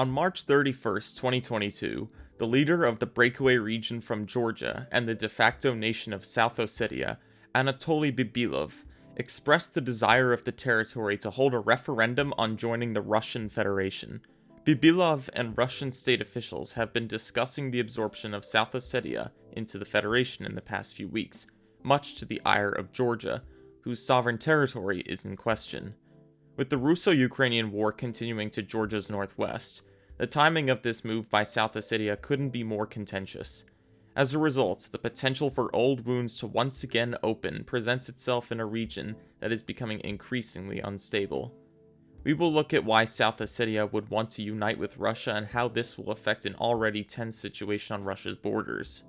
On March 31st, 2022, the leader of the breakaway region from Georgia and the de facto nation of South Ossetia, Anatoly Bibilov, expressed the desire of the territory to hold a referendum on joining the Russian Federation. Bibilov and Russian state officials have been discussing the absorption of South Ossetia into the Federation in the past few weeks, much to the ire of Georgia, whose sovereign territory is in question. With the Russo-Ukrainian war continuing to Georgia's northwest, the timing of this move by South Ossetia couldn't be more contentious. As a result, the potential for old wounds to once again open presents itself in a region that is becoming increasingly unstable. We will look at why South Ossetia would want to unite with Russia and how this will affect an already tense situation on Russia's borders.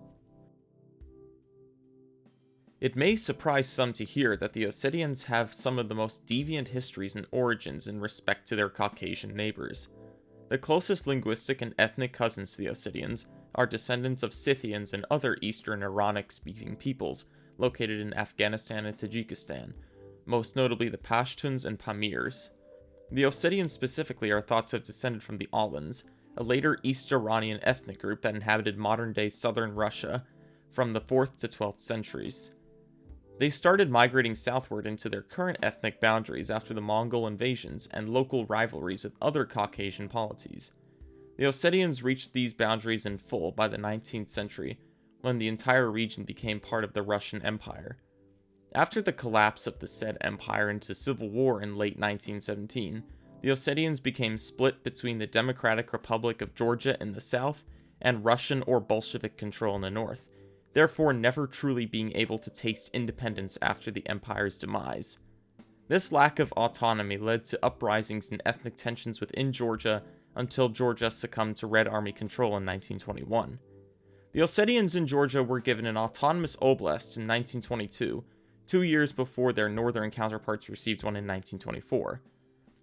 It may surprise some to hear that the Ossetians have some of the most deviant histories and origins in respect to their Caucasian neighbors. The closest linguistic and ethnic cousins to the Ossetians are descendants of Scythians and other Eastern Iranic-speaking peoples located in Afghanistan and Tajikistan, most notably the Pashtuns and Pamirs. The Ossetians specifically are thought to have descended from the Alans, a later East Iranian ethnic group that inhabited modern-day southern Russia from the 4th to 12th centuries. They started migrating southward into their current ethnic boundaries after the Mongol invasions and local rivalries with other Caucasian polities. The Ossetians reached these boundaries in full by the 19th century, when the entire region became part of the Russian Empire. After the collapse of the said empire into civil war in late 1917, the Ossetians became split between the Democratic Republic of Georgia in the south and Russian or Bolshevik control in the north, therefore never truly being able to taste independence after the empire's demise. This lack of autonomy led to uprisings and ethnic tensions within Georgia until Georgia succumbed to Red Army control in 1921. The Ossetians in Georgia were given an autonomous oblast in 1922, two years before their northern counterparts received one in 1924.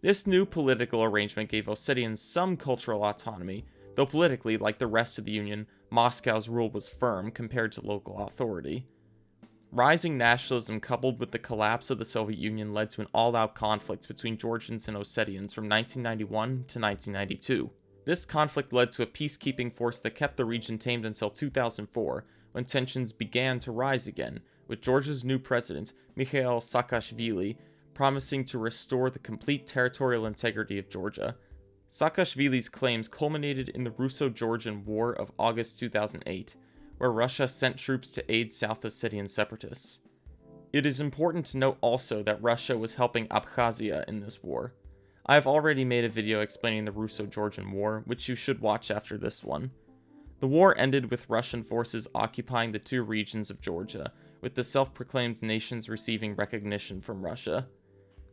This new political arrangement gave Ossetians some cultural autonomy, though politically, like the rest of the Union, Moscow's rule was firm compared to local authority. Rising nationalism coupled with the collapse of the Soviet Union led to an all-out conflict between Georgians and Ossetians from 1991 to 1992. This conflict led to a peacekeeping force that kept the region tamed until 2004, when tensions began to rise again, with Georgia's new president, Mikhail Saakashvili, promising to restore the complete territorial integrity of Georgia, Saakashvili's claims culminated in the Russo-Georgian War of August 2008, where Russia sent troops to aid South Ossetian separatists. It is important to note also that Russia was helping Abkhazia in this war. I have already made a video explaining the Russo-Georgian War, which you should watch after this one. The war ended with Russian forces occupying the two regions of Georgia, with the self-proclaimed nations receiving recognition from Russia.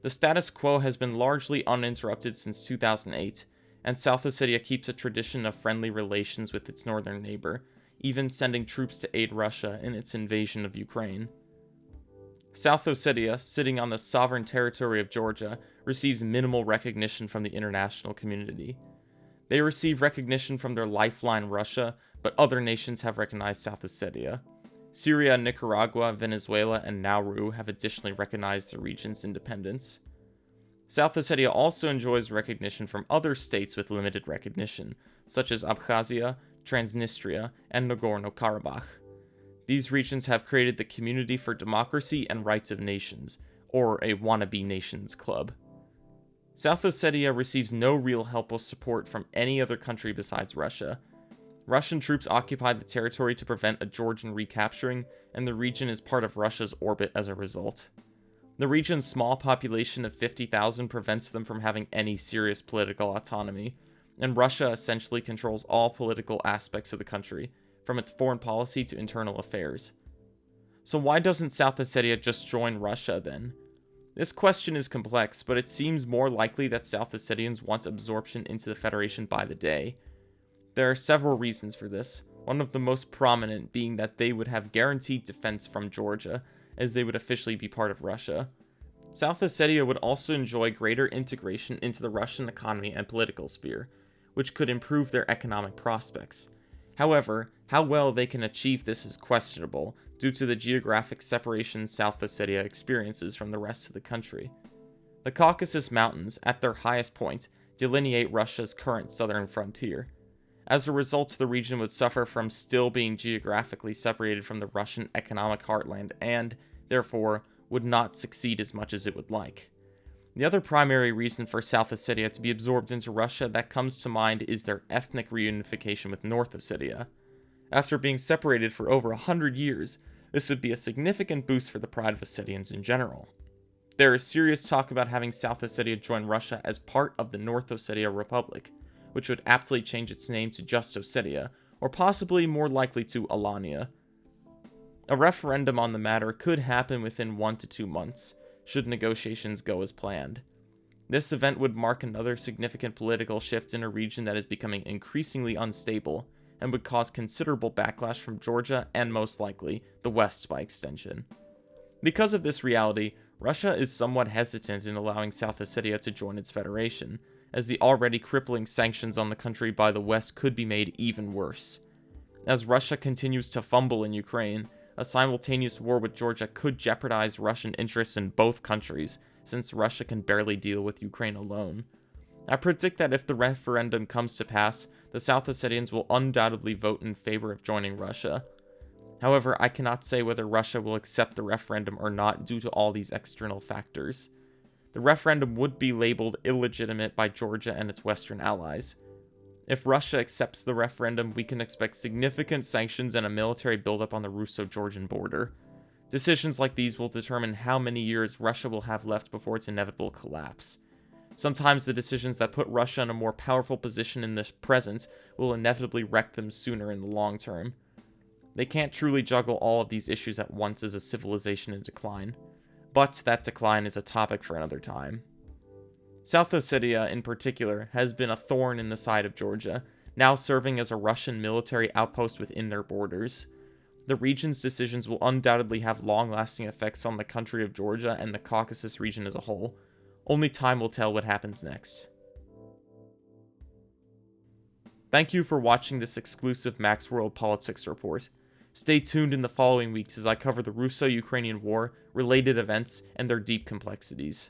The status quo has been largely uninterrupted since 2008, and South Ossetia keeps a tradition of friendly relations with its northern neighbor, even sending troops to aid Russia in its invasion of Ukraine. South Ossetia, sitting on the sovereign territory of Georgia, receives minimal recognition from the international community. They receive recognition from their lifeline Russia, but other nations have recognized South Ossetia. Syria, Nicaragua, Venezuela, and Nauru have additionally recognized the region's independence. South Ossetia also enjoys recognition from other states with limited recognition, such as Abkhazia, Transnistria, and Nagorno-Karabakh. These regions have created the Community for Democracy and Rights of Nations, or a wannabe nations club. South Ossetia receives no real help or support from any other country besides Russia, Russian troops occupy the territory to prevent a Georgian recapturing, and the region is part of Russia's orbit as a result. The region's small population of 50,000 prevents them from having any serious political autonomy, and Russia essentially controls all political aspects of the country, from its foreign policy to internal affairs. So why doesn't South Ossetia just join Russia then? This question is complex, but it seems more likely that South Ossetians want absorption into the Federation by the day, there are several reasons for this, one of the most prominent being that they would have guaranteed defense from Georgia, as they would officially be part of Russia. South Ossetia would also enjoy greater integration into the Russian economy and political sphere, which could improve their economic prospects. However, how well they can achieve this is questionable, due to the geographic separation South Ossetia experiences from the rest of the country. The Caucasus Mountains, at their highest point, delineate Russia's current southern frontier. As a result, the region would suffer from still being geographically separated from the Russian economic heartland and, therefore, would not succeed as much as it would like. The other primary reason for South Ossetia to be absorbed into Russia that comes to mind is their ethnic reunification with North Ossetia. After being separated for over a hundred years, this would be a significant boost for the pride of Ossetians in general. There is serious talk about having South Ossetia join Russia as part of the North Ossetia Republic, which would aptly change its name to just Ossetia, or possibly more likely to Alania. A referendum on the matter could happen within one to two months, should negotiations go as planned. This event would mark another significant political shift in a region that is becoming increasingly unstable, and would cause considerable backlash from Georgia and most likely, the West by extension. Because of this reality, Russia is somewhat hesitant in allowing South Ossetia to join its federation, as the already crippling sanctions on the country by the West could be made even worse. As Russia continues to fumble in Ukraine, a simultaneous war with Georgia could jeopardize Russian interests in both countries, since Russia can barely deal with Ukraine alone. I predict that if the referendum comes to pass, the South Ossetians will undoubtedly vote in favor of joining Russia, However, I cannot say whether Russia will accept the referendum or not due to all these external factors. The referendum would be labeled illegitimate by Georgia and its Western allies. If Russia accepts the referendum, we can expect significant sanctions and a military buildup on the Russo-Georgian border. Decisions like these will determine how many years Russia will have left before its inevitable collapse. Sometimes the decisions that put Russia in a more powerful position in the present will inevitably wreck them sooner in the long term. They can't truly juggle all of these issues at once as a civilization in decline, but that decline is a topic for another time. South Ossetia, in particular, has been a thorn in the side of Georgia, now serving as a Russian military outpost within their borders. The region's decisions will undoubtedly have long-lasting effects on the country of Georgia and the Caucasus region as a whole. Only time will tell what happens next. Thank you for watching this exclusive Max World Politics report. Stay tuned in the following weeks as I cover the Russo-Ukrainian War, related events, and their deep complexities.